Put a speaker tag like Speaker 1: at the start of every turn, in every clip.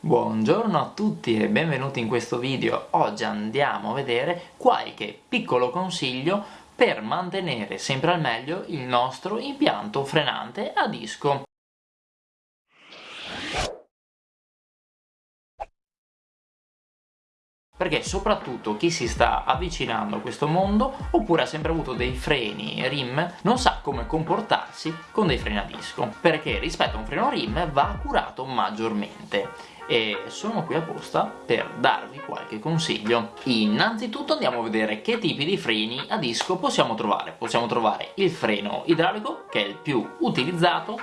Speaker 1: Buongiorno a tutti e benvenuti in questo video. Oggi andiamo a vedere qualche piccolo consiglio per mantenere sempre al meglio il nostro impianto frenante a disco. perché soprattutto chi si sta avvicinando a questo mondo oppure ha sempre avuto dei freni RIM non sa come comportarsi con dei freni a disco perché rispetto a un freno RIM va curato maggiormente e sono qui apposta per darvi qualche consiglio. Innanzitutto andiamo a vedere che tipi di freni a disco possiamo trovare. Possiamo trovare il freno idraulico, che è il più utilizzato,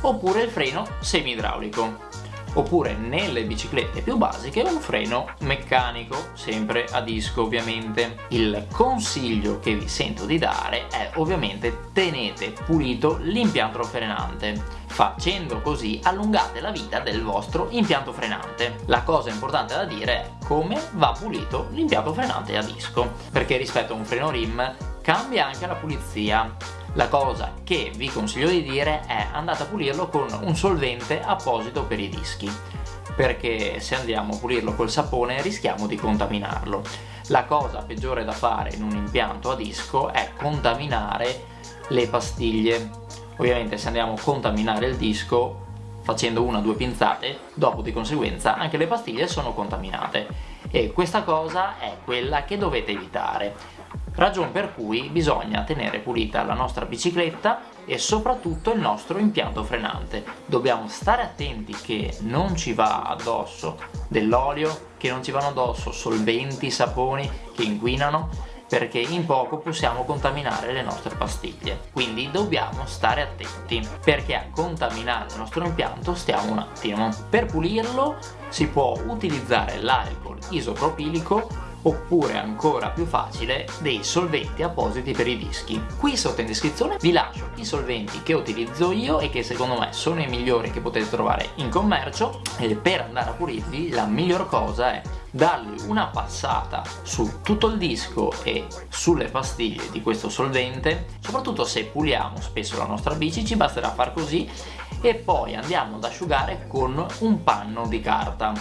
Speaker 1: oppure il freno semi-idraulico oppure nelle biciclette più basiche un freno meccanico, sempre a disco ovviamente. Il consiglio che vi sento di dare è ovviamente tenete pulito l'impianto frenante facendo così allungate la vita del vostro impianto frenante. La cosa importante da dire è come va pulito l'impianto frenante a disco, perché rispetto a un freno RIM cambia anche la pulizia la cosa che vi consiglio di dire è andate a pulirlo con un solvente apposito per i dischi perché se andiamo a pulirlo col sapone rischiamo di contaminarlo. La cosa peggiore da fare in un impianto a disco è contaminare le pastiglie. Ovviamente se andiamo a contaminare il disco facendo una o due pinzate, dopo di conseguenza anche le pastiglie sono contaminate e questa cosa è quella che dovete evitare ragion per cui bisogna tenere pulita la nostra bicicletta e soprattutto il nostro impianto frenante. Dobbiamo stare attenti che non ci va addosso dell'olio, che non ci vanno addosso solventi, saponi che inquinano perché in poco possiamo contaminare le nostre pastiglie quindi dobbiamo stare attenti perché a contaminare il nostro impianto stiamo un attimo per pulirlo si può utilizzare l'alcol isopropilico oppure ancora più facile dei solventi appositi per i dischi. Qui sotto in descrizione vi lascio i solventi che utilizzo io e che secondo me sono i migliori che potete trovare in commercio e per andare a pulirli la miglior cosa è dargli una passata su tutto il disco e sulle pastiglie di questo solvente. Soprattutto se puliamo spesso la nostra bici ci basterà far così e poi andiamo ad asciugare con un panno di carta.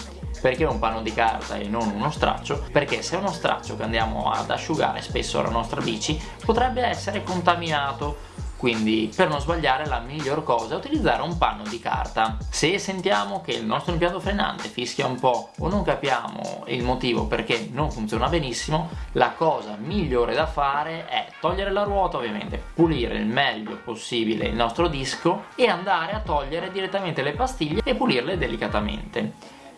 Speaker 1: Perché un panno di carta e non uno straccio? Perché se è uno straccio che andiamo ad asciugare spesso la nostra bici potrebbe essere contaminato quindi per non sbagliare la miglior cosa è utilizzare un panno di carta. Se sentiamo che il nostro impianto frenante fischia un po' o non capiamo il motivo perché non funziona benissimo la cosa migliore da fare è togliere la ruota ovviamente pulire il meglio possibile il nostro disco e andare a togliere direttamente le pastiglie e pulirle delicatamente.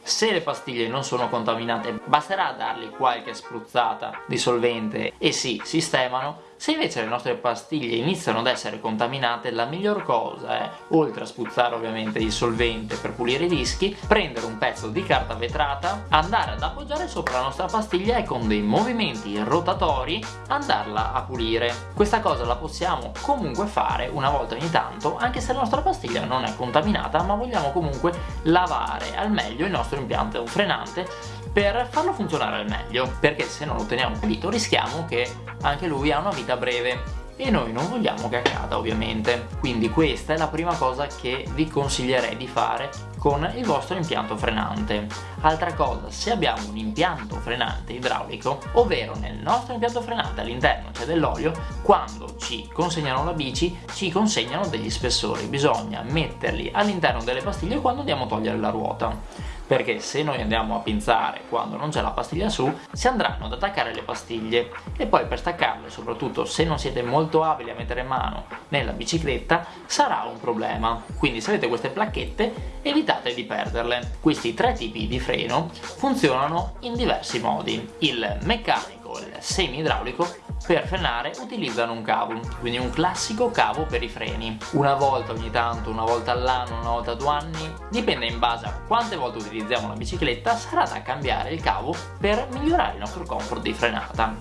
Speaker 1: Se le pastiglie non sono contaminate basterà dargli qualche spruzzata di solvente e si sistemano se invece le nostre pastiglie iniziano ad essere contaminate, la miglior cosa è, oltre a spruzzare ovviamente il solvente per pulire i dischi, prendere un pezzo di carta vetrata, andare ad appoggiare sopra la nostra pastiglia e con dei movimenti rotatori andarla a pulire. Questa cosa la possiamo comunque fare una volta ogni tanto, anche se la nostra pastiglia non è contaminata, ma vogliamo comunque lavare al meglio il nostro impianto frenante per farlo funzionare al meglio perché se non lo teniamo pulito rischiamo che anche lui ha una vita breve e noi non vogliamo che accada ovviamente. Quindi questa è la prima cosa che vi consiglierei di fare con il vostro impianto frenante. Altra cosa se abbiamo un impianto frenante idraulico ovvero nel nostro impianto frenante all'interno c'è dell'olio quando ci consegnano la bici ci consegnano degli spessori. Bisogna metterli all'interno delle pastiglie quando andiamo a togliere la ruota perché se noi andiamo a pinzare quando non c'è la pastiglia su si andranno ad attaccare le pastiglie. E poi per staccarle soprattutto se non siete molto abili a mettere mano nella bicicletta sarà un problema. Quindi se avete queste placchette evitate di perderle. Questi tre tipi di freno funzionano in diversi modi. Il meccanico il semi idraulico per frenare utilizzano un cavo, quindi un classico cavo per i freni. Una volta ogni tanto, una volta all'anno, una volta a due anni, dipende in base a quante volte utilizziamo la bicicletta, sarà da cambiare il cavo per migliorare il nostro comfort di frenata.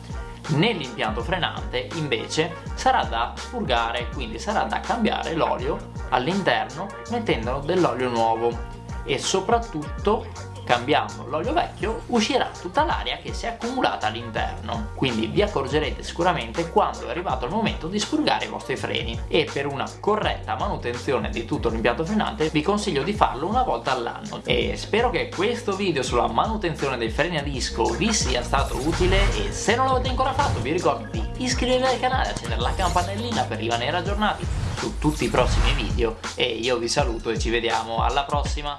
Speaker 1: Nell'impianto frenante invece sarà da spurgare, quindi sarà da cambiare l'olio all'interno mettendo dell'olio nuovo e soprattutto cambiando l'olio vecchio uscirà tutta l'aria che si è accumulata all'interno. Quindi vi accorgerete sicuramente quando è arrivato il momento di spurgare i vostri freni. E per una corretta manutenzione di tutto l'impianto frenante vi consiglio di farlo una volta all'anno. E spero che questo video sulla manutenzione dei freni a disco vi sia stato utile. E se non l'avete ancora fatto vi ricordo di iscrivervi al canale e accendere la campanellina per rimanere aggiornati su tutti i prossimi video. E io vi saluto e ci vediamo. Alla prossima